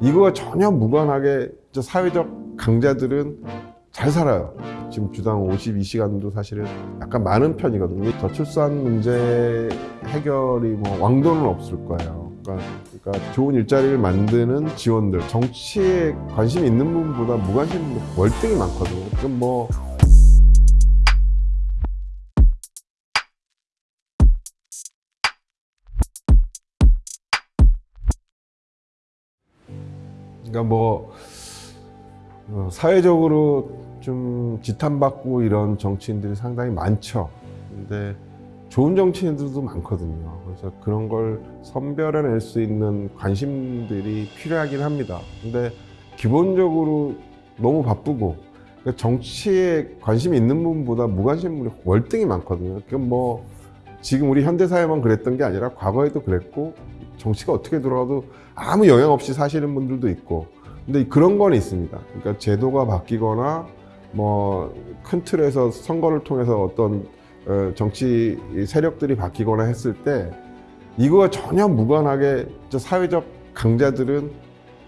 이거와 전혀 무관하게 저 사회적 강자들은 잘 살아요. 지금 주당 52시간도 사실은 약간 많은 편이거든요. 저출산 문제 해결이 뭐 왕도는 없을 거예요. 그러니까, 그러니까 좋은 일자리를 만드는 지원들, 정치에 관심 있는 분보다 무관심 분 월등히 많거든요. 그럼 뭐 그러니까 뭐 어, 사회적으로 좀 지탄받고 이런 정치인들이 상당히 많죠. 근데 좋은 정치인들도 많거든요. 그래서 그런 걸 선별해낼 수 있는 관심들이 필요하긴 합니다. 근데 기본적으로 너무 바쁘고 그러니까 정치에 관심이 있는 분보다 무관심 분이 월등히 많거든요. 그럼 뭐 지금 우리 현대사회만 그랬던 게 아니라 과거에도 그랬고 정치가 어떻게 돌아가도 아무 영향 없이 사시는 분들도 있고 근데 그런 건 있습니다. 그러니까 제도가 바뀌거나 뭐 큰 틀에서 선거를 통해서 어떤 어, 정치 세력들이 바뀌거나 했을 때 이거와 전혀 무관하게 저 사회적 강자들은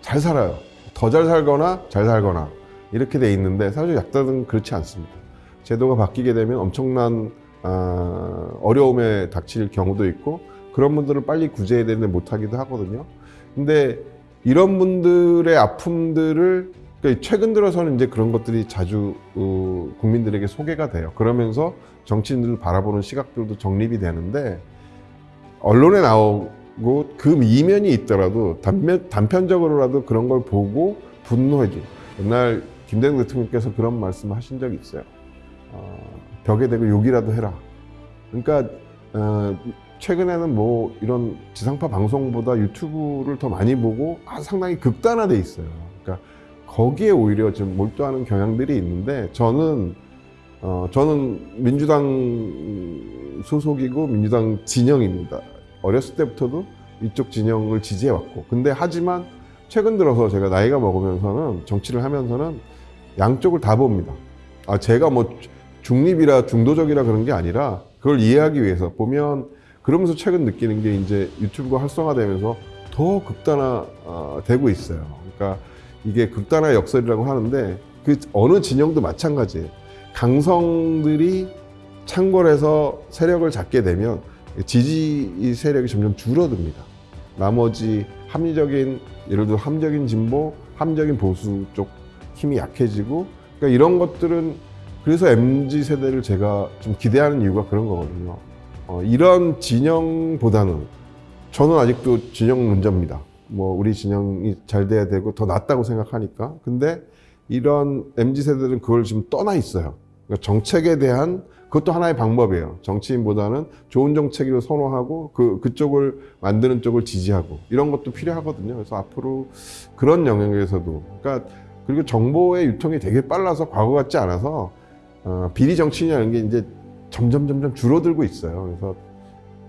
잘 살아요. 더 잘 살거나 잘 살거나 이렇게 돼 있는데 사회적 약자들은 그렇지 않습니다. 제도가 바뀌게 되면 엄청난 어, 어려움에 닥칠 경우도 있고 그런 분들을 빨리 구제해야 되는데 못하기도 하거든요. 근데 이런 분들의 아픔들을 그러니까 최근 들어서는 이제 그런 것들이 자주 어, 국민들에게 소개가 돼요. 그러면서 정치인들을 바라보는 시각들도 정립이 되는데 언론에 나오고 그 이면이 있더라도 단편, 단편적으로라도 그런 걸 보고 분노해줘. 옛날 김대중 대통령께서 그런 말씀을 하신 적이 있어요. 어, 벽에 대고 욕이라도 해라. 그러니까 어, 최근에는 뭐 이런 지상파 방송보다 유튜브를 더 많이 보고 아, 상당히 극단화돼 있어요. 그러니까 거기에 오히려 좀 몰두하는 경향들이 있는데 저는 어, 저는 민주당 소속이고 민주당 진영입니다. 어렸을 때부터도 이쪽 진영을 지지해 왔고 근데 하지만 최근 들어서 제가 나이가 먹으면서는 정치를 하면서는 양쪽을 다 봅니다. 아 제가 뭐 중립이라 중도적이라 그런 게 아니라 그걸 이해하기 위해서 보면 그러면서 최근 느끼는 게 이제 유튜브가 활성화되면서 더 극단화되고 있어요. 그러니까 이게 극단화 역설이라고 하는데 그 어느 진영도 마찬가지예요. 강성들이 창궐해서 세력을 잡게 되면 지지 세력이 점점 줄어듭니다. 나머지 합리적인 예를 들어 함적인 진보, 함적인 보수 쪽 힘이 약해지고 그러니까 이런 것들은 그래서 MZ 세대를 제가 좀 기대하는 이유가 그런 거거든요. 어, 이런 진영보다는 저는 아직도 진영론자입니다. 뭐 우리 진영이 잘 돼야 되고 더 낫다고 생각하니까. 근데 이런 MZ 세대들은 그걸 지금 떠나 있어요. 그러니까 정책에 대한 그것도 하나의 방법이에요. 정치인보다는 좋은 정책을 선호하고 그 그쪽을 만드는 쪽을 지지하고 이런 것도 필요하거든요. 그래서 앞으로 그런 영역에서도 그러니까 그리고 정보의 유통이 되게 빨라서 과거 같지 않아서 어, 비리 정치인이라는 게 이제 점점 점점 줄어들고 있어요. 그래서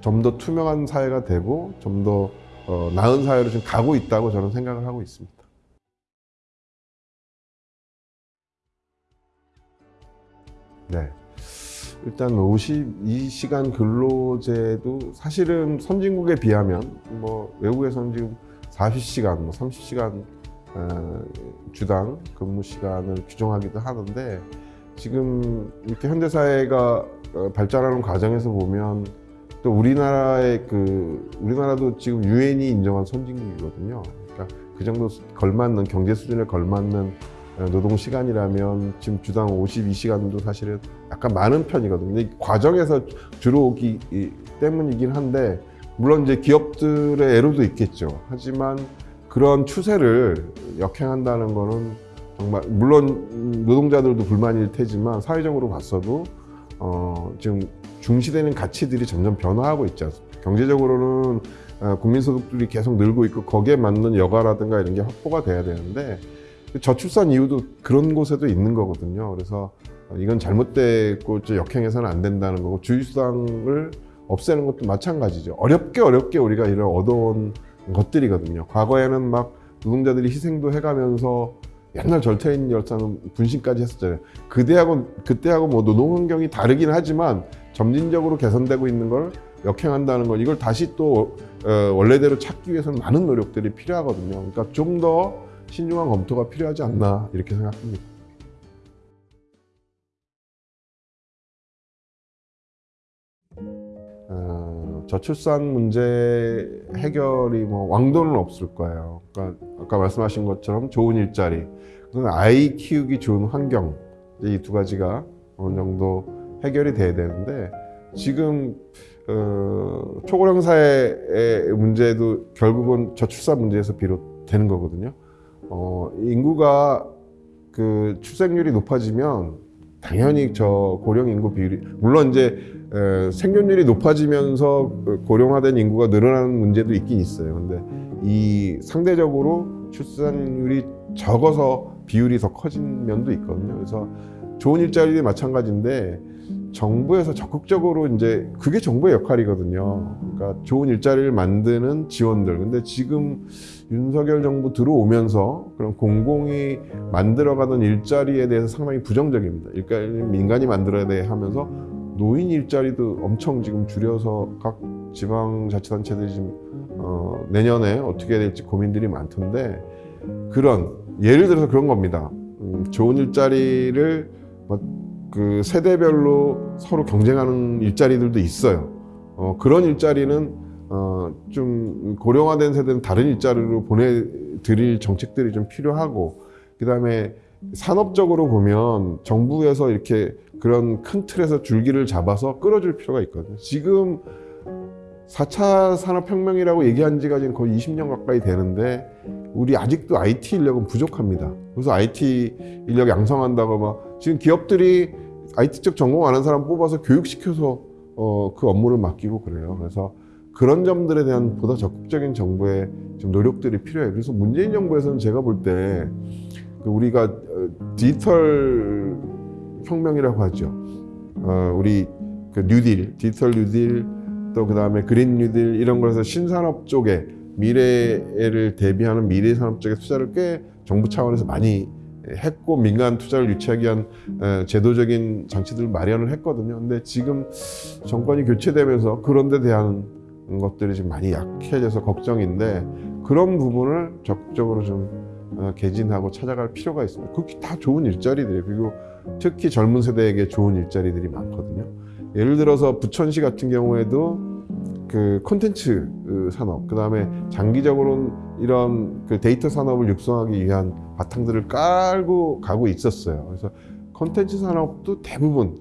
좀 더 투명한 사회가 되고 좀더 어, 나은 사회로 지금 가고 있다고 저는 생각을 하고 있습니다. 네. 일단 52시간 근로제도 사실은 선진국에 비하면 뭐 외국에서는 지금 40시간, 뭐 30시간 어, 주당 근무 시간을 규정하기도 하는데 지금 이렇게 현대 사회가 어, 발전하는 과정에서 보면 또 우리나라의 그 우리나라도 지금 유엔이 인정한 선진국이거든요. 그러니까 그 정도 걸맞는 경제 수준에 걸맞는 어, 노동 시간이라면 지금 주당 52시간도 사실은 약간 많은 편이거든요. 이 과정에서 들어오기 때문이긴 한데 물론 이제 기업들의 애로도 있겠죠. 하지만 그런 추세를 역행한다는 거는 정말 물론 노동자들도 불만일 테지만 사회적으로 봤어도 어, 지금 중시되는 가치들이 점점 변화하고 있지 않습니까? 경제적으로는 어, 국민소득들이 계속 늘고 있고 거기에 맞는 여가라든가 이런 게 확보가 돼야 되는데 저출산 이유도 그런 곳에도 있는 거거든요. 그래서 이건 잘못됐고 역행해서는 안 된다는 거고 주휴수당을 없애는 것도 마찬가지죠. 어렵게 어렵게 우리가 이런 얻어온 것들이거든요. 과거에는 막 노동자들이 희생도 해가면서 옛날 절퇴인 열사는 분신까지 했었잖아요. 그때하고 그때하고 뭐 노동 환경이 다르긴 하지만 점진적으로 개선되고 있는 걸 역행한다는 건 이걸 다시 또 어, 원래대로 찾기 위해서는 많은 노력들이 필요하거든요. 그러니까 좀 더 신중한 검토가 필요하지 않나 이렇게 생각합니다. 저출산 문제 해결이 뭐 왕도는 없을 거예요. 그러니까 아까 말씀하신 것처럼 좋은 일자리, 아이 키우기 좋은 환경 이 두 가지가 어느 정도 해결이 돼야 되는데 지금 어, 초고령 사회의 문제도 결국은 저출산 문제에서 비롯되는 거거든요. 어, 인구가 그 출생률이 높아지면 당연히 저 고령 인구 비율이 물론 이제 에, 생존율이 높아지면서 그 고령화된 인구가 늘어나는 문제도 있긴 있어요. 근데 이 상대적으로 출산율이 적어서 비율이 더 커진 면도 있거든요. 그래서 좋은 일자리도 마찬가지인데 정부에서 적극적으로 이제 그게 정부의 역할이거든요. 그러니까 좋은 일자리를 만드는 지원들. 근데 지금 윤석열 정부 들어오면서 그런 공공이 만들어가던 일자리에 대해서 상당히 부정적입니다. 일자리는 민간이 만들어야 돼 하면서 노인 일자리도 엄청 지금 줄여서 각 지방자치단체들이 지금 어, 내년에 어떻게 해야 될지 고민들이 많던데 그런 예를 들어서 그런 겁니다. 음, 좋은 일자리를 뭐 그 세대별로 서로 경쟁하는 일자리들도 있어요. 어, 그런 일자리는 어, 좀 고령화된 세대는 다른 일자리로 보내드릴 정책들이 좀 필요하고 그 다음에 산업적으로 보면 정부에서 이렇게 그런 큰 틀에서 줄기를 잡아서 끌어줄 필요가 있거든요. 지금 4차 산업혁명이라고 얘기한 지가 지금 거의 20년 가까이 되는데 우리 아직도 IT 인력은 부족합니다. 그래서 IT 인력 양성한다고 막 지금 기업들이 IT 쪽 전공 아는 사람 뽑아서 교육시켜서 어, 그 업무를 맡기고 그래요. 그래서 그런 점들에 대한 보다 적극적인 정부의 좀 노력들이 필요해요. 그래서 문재인 정부에서는 제가 볼때 그 우리가 어, 디지털 혁명이라고 하죠. 어, 우리 그 뉴딜, 디지털 뉴딜 또 그 다음에 그린 뉴딜 이런 거에서 신산업 쪽에 미래를 대비하는 미래 산업 쪽에 투자를 꽤 정부 차원에서 많이 했고 민간 투자를 유치하기 위한 에, 제도적인 장치들을 마련을 했거든요. 근데 지금 정권이 교체되면서 그런 데 대한 것들이 지금 많이 약해져서 걱정인데 그런 부분을 적극적으로 좀 어, 개진하고 찾아갈 필요가 있습니다. 그게 다 좋은 일자리들이에요. 그리고 특히 젊은 세대에게 좋은 일자리들이 많거든요. 예를 들어서 부천시 같은 경우에도 그 콘텐츠 산업, 그 다음에 장기적으로는 이런 그 데이터 산업을 육성하기 위한 바탕들을 깔고 가고 있었어요. 그래서 콘텐츠 산업도 대부분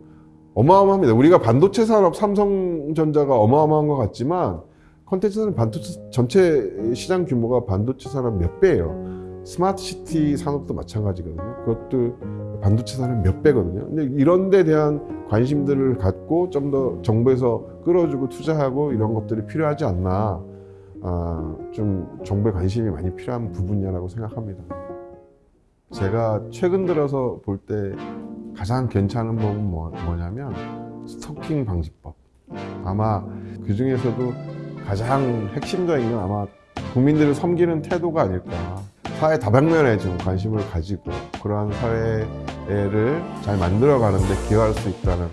어마어마합니다. 우리가 반도체 산업, 삼성전자가 어마어마한 것 같지만 콘텐츠 산업 반도체 전체 시장 규모가 반도체 산업 몇 배예요. smart city 산업도 마찬가지거든요. 그것도 반도체 산업 몇 배거든요. 근데 이런 데 대한 관심들을 갖고 좀 더 정부에서 끌어주고 투자하고 이런 것들이 필요하지 않나. 아, 좀 정부의 관심이 많이 필요한 부분이라고 생각합니다. 제가 최근 들어서 볼 때 가장 괜찮은 법은 뭐, 뭐냐면 스토킹 방지법. 아마 그 중에서도 가장 핵심적인 건 아마 국민들을 섬기는 태도가 아닐까. 사회 다방면에 좀 관심을 가지고 그러한 사회를 잘 만들어가는 데 기여할 수 있다는